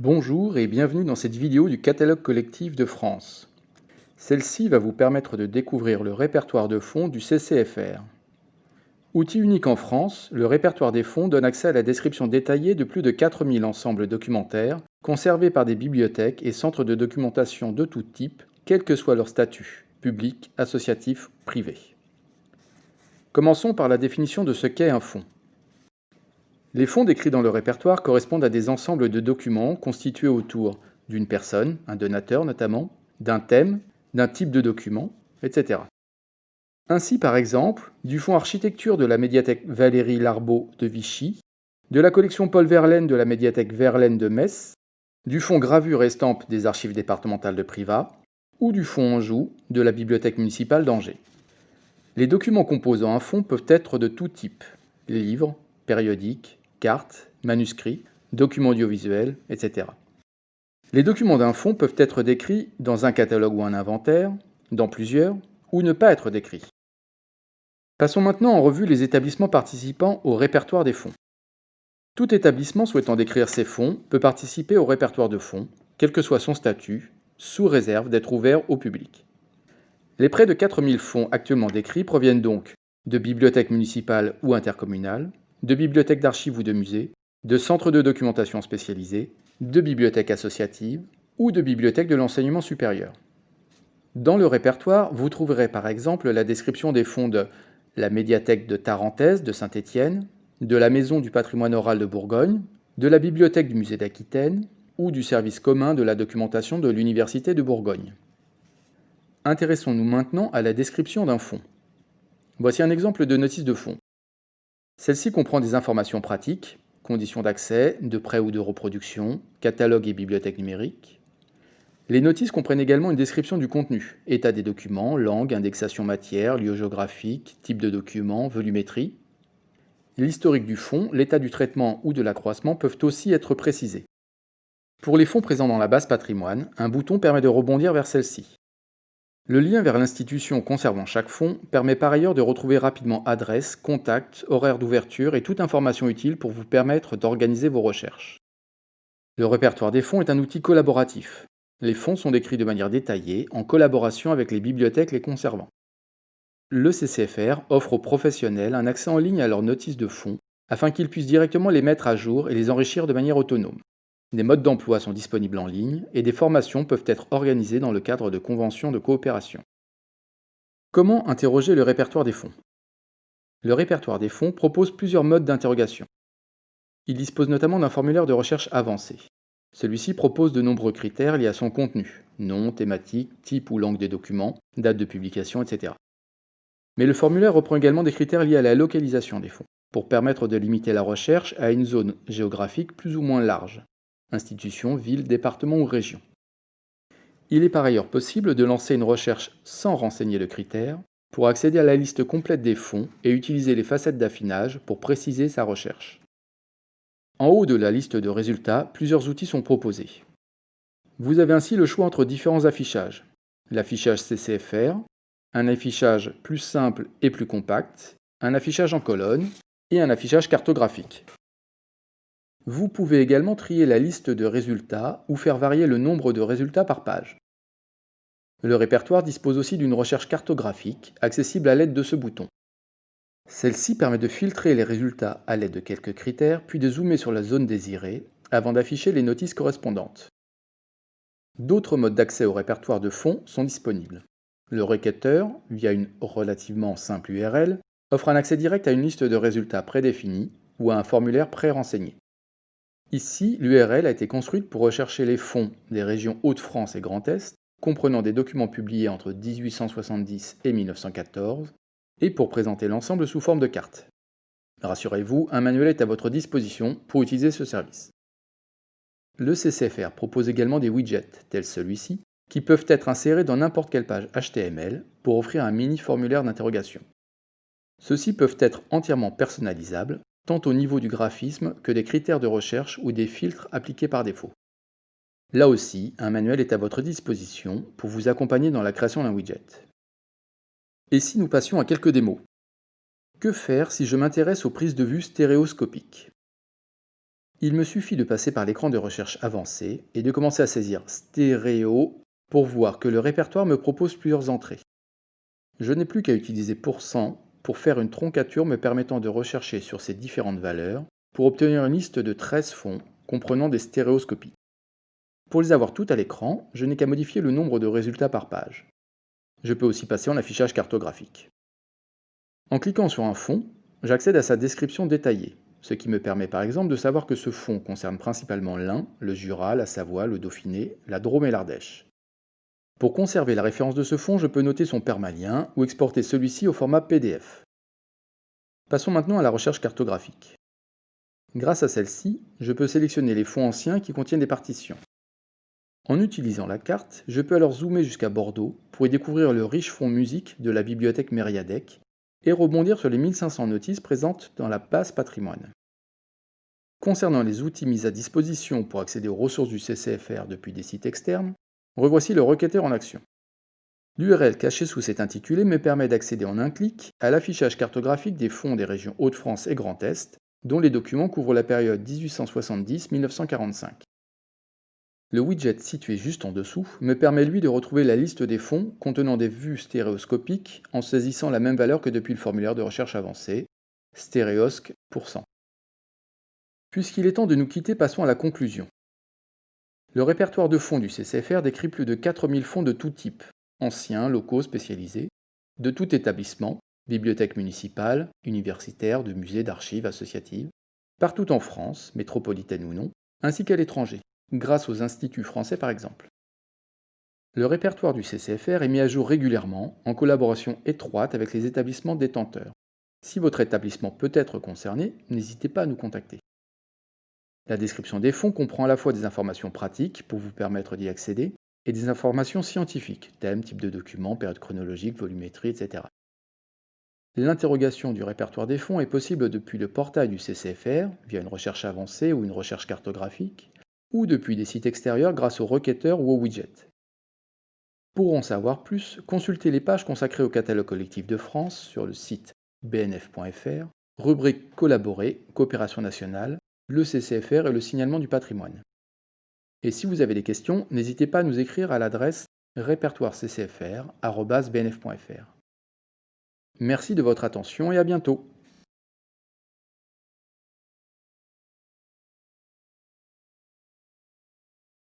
Bonjour et bienvenue dans cette vidéo du catalogue collectif de France. Celle-ci va vous permettre de découvrir le répertoire de fonds du CCFR. Outil unique en France, le répertoire des fonds donne accès à la description détaillée de plus de 4000 ensembles documentaires conservés par des bibliothèques et centres de documentation de tout type, quel que soit leur statut, public, associatif, privé. Commençons par la définition de ce qu'est un fonds. Les fonds décrits dans le répertoire correspondent à des ensembles de documents constitués autour d'une personne, un donateur notamment, d'un thème, d'un type de document, etc. Ainsi, par exemple, du fonds architecture de la médiathèque Valérie Larbeau de Vichy, de la collection Paul Verlaine de la médiathèque Verlaine de Metz, du fonds gravure estampes des archives départementales de Privas, ou du fonds Anjou de la bibliothèque municipale d'Angers. Les documents composant un fonds peuvent être de tout type livres, périodiques, cartes, manuscrits, documents audiovisuels, etc. Les documents d'un fonds peuvent être décrits dans un catalogue ou un inventaire, dans plusieurs, ou ne pas être décrits. Passons maintenant en revue les établissements participant au répertoire des fonds. Tout établissement souhaitant décrire ses fonds peut participer au répertoire de fonds, quel que soit son statut, sous réserve d'être ouvert au public. Les près de 4000 fonds actuellement décrits proviennent donc de bibliothèques municipales ou intercommunales, de bibliothèques d'archives ou de musées, de centres de documentation spécialisés, de bibliothèques associatives ou de bibliothèques de l'enseignement supérieur. Dans le répertoire, vous trouverez par exemple la description des fonds de la médiathèque de Tarentaise de Saint-Étienne, de la Maison du patrimoine oral de Bourgogne, de la bibliothèque du musée d'Aquitaine ou du service commun de la documentation de l'Université de Bourgogne. Intéressons-nous maintenant à la description d'un fonds. Voici un exemple de notice de fonds. Celle-ci comprend des informations pratiques, conditions d'accès, de prêt ou de reproduction, catalogue et bibliothèque numérique. Les notices comprennent également une description du contenu, état des documents, langue, indexation matière, lieu géographique, type de document, volumétrie. L'historique du fonds, l'état du traitement ou de l'accroissement peuvent aussi être précisés. Pour les fonds présents dans la base patrimoine, un bouton permet de rebondir vers celle-ci. Le lien vers l'institution conservant chaque fonds permet par ailleurs de retrouver rapidement adresse, contact, horaire d'ouverture et toute information utile pour vous permettre d'organiser vos recherches. Le répertoire des fonds est un outil collaboratif. Les fonds sont décrits de manière détaillée en collaboration avec les bibliothèques les conservant. Le CCFR offre aux professionnels un accès en ligne à leurs notices de fonds afin qu'ils puissent directement les mettre à jour et les enrichir de manière autonome. Des modes d'emploi sont disponibles en ligne et des formations peuvent être organisées dans le cadre de conventions de coopération. Comment interroger le répertoire des fonds? Le répertoire des fonds propose plusieurs modes d'interrogation. Il dispose notamment d'un formulaire de recherche avancé. Celui-ci propose de nombreux critères liés à son contenu, nom, thématique, type ou langue des documents, date de publication, etc. Mais le formulaire reprend également des critères liés à la localisation des fonds, pour permettre de limiter la recherche à une zone géographique plus ou moins large institution, ville, département ou région. Il est par ailleurs possible de lancer une recherche sans renseigner le critère pour accéder à la liste complète des fonds et utiliser les facettes d'affinage pour préciser sa recherche. En haut de la liste de résultats, plusieurs outils sont proposés. Vous avez ainsi le choix entre différents affichages. L'affichage CCFR, un affichage plus simple et plus compact, un affichage en colonne et un affichage cartographique. Vous pouvez également trier la liste de résultats ou faire varier le nombre de résultats par page. Le répertoire dispose aussi d'une recherche cartographique, accessible à l'aide de ce bouton. Celle-ci permet de filtrer les résultats à l'aide de quelques critères, puis de zoomer sur la zone désirée, avant d'afficher les notices correspondantes. D'autres modes d'accès au répertoire de fonds sont disponibles. Le requêteur, via une relativement simple URL, offre un accès direct à une liste de résultats prédéfinis ou à un formulaire pré-renseigné. Ici, l'URL a été construite pour rechercher les fonds des régions Hauts-de-France et Grand Est, comprenant des documents publiés entre 1870 et 1914, et pour présenter l'ensemble sous forme de carte. Rassurez-vous, un manuel est à votre disposition pour utiliser ce service. Le CCFR propose également des widgets, tels celui-ci, qui peuvent être insérés dans n'importe quelle page HTML pour offrir un mini formulaire d'interrogation. Ceux-ci peuvent être entièrement personnalisables tant au niveau du graphisme que des critères de recherche ou des filtres appliqués par défaut. Là aussi, un manuel est à votre disposition pour vous accompagner dans la création d'un widget. Et si nous passions à quelques démos? Que faire si je m'intéresse aux prises de vue stéréoscopiques? Il me suffit de passer par l'écran de recherche avancé et de commencer à saisir stéréo pour voir que le répertoire me propose plusieurs entrées. Je n'ai plus qu'à utiliser %, pour faire une troncature me permettant de rechercher sur ces différentes valeurs pour obtenir une liste de 13 fonds comprenant des stéréoscopies. Pour les avoir toutes à l'écran, je n'ai qu'à modifier le nombre de résultats par page. Je peux aussi passer en affichage cartographique. En cliquant sur un fond, j'accède à sa description détaillée, ce qui me permet par exemple de savoir que ce fond concerne principalement l'Ain, le Jura, la Savoie, le Dauphiné, la Drôme et l'Ardèche. Pour conserver la référence de ce fond, je peux noter son permalien ou exporter celui-ci au format PDF. Passons maintenant à la recherche cartographique. Grâce à celle-ci, je peux sélectionner les fonds anciens qui contiennent des partitions. En utilisant la carte, je peux alors zoomer jusqu'à Bordeaux pour y découvrir le riche fond musique de la bibliothèque Mériadec et rebondir sur les 1500 notices présentes dans la base patrimoine. Concernant les outils mis à disposition pour accéder aux ressources du CCFR depuis des sites externes, Revoici le requêteur en action. L'URL cachée sous cet intitulé me permet d'accéder en un clic à l'affichage cartographique des fonds des régions Hauts-de-France et Grand Est, dont les documents couvrent la période 1870-1945. Le widget situé juste en dessous me permet lui de retrouver la liste des fonds contenant des vues stéréoscopiques en saisissant la même valeur que depuis le formulaire de recherche avancé, stéréosc Puisqu'il est temps de nous quitter, passons à la conclusion. Le répertoire de fonds du CCFR décrit plus de 4000 fonds de tout type, anciens, locaux, spécialisés, de tout établissement, bibliothèques municipales, universitaires, de musées, d'archives, associatives, partout en France, métropolitaine ou non, ainsi qu'à l'étranger, grâce aux instituts français par exemple. Le répertoire du CCFR est mis à jour régulièrement en collaboration étroite avec les établissements détenteurs. Si votre établissement peut être concerné, n'hésitez pas à nous contacter. La description des fonds comprend à la fois des informations pratiques pour vous permettre d'y accéder et des informations scientifiques, thème, type de document, période chronologique, volumétrie, etc. L'interrogation du répertoire des fonds est possible depuis le portail du CCFR, via une recherche avancée ou une recherche cartographique, ou depuis des sites extérieurs grâce au requêteur ou au widget. Pour en savoir plus, consultez les pages consacrées au catalogue collectif de France sur le site bnf.fr, rubrique Collaborer, coopération nationale, le CCFR et le signalement du patrimoine. Et si vous avez des questions, n'hésitez pas à nous écrire à l'adresse répertoireccfr.bnf.fr. Merci de votre attention et à bientôt.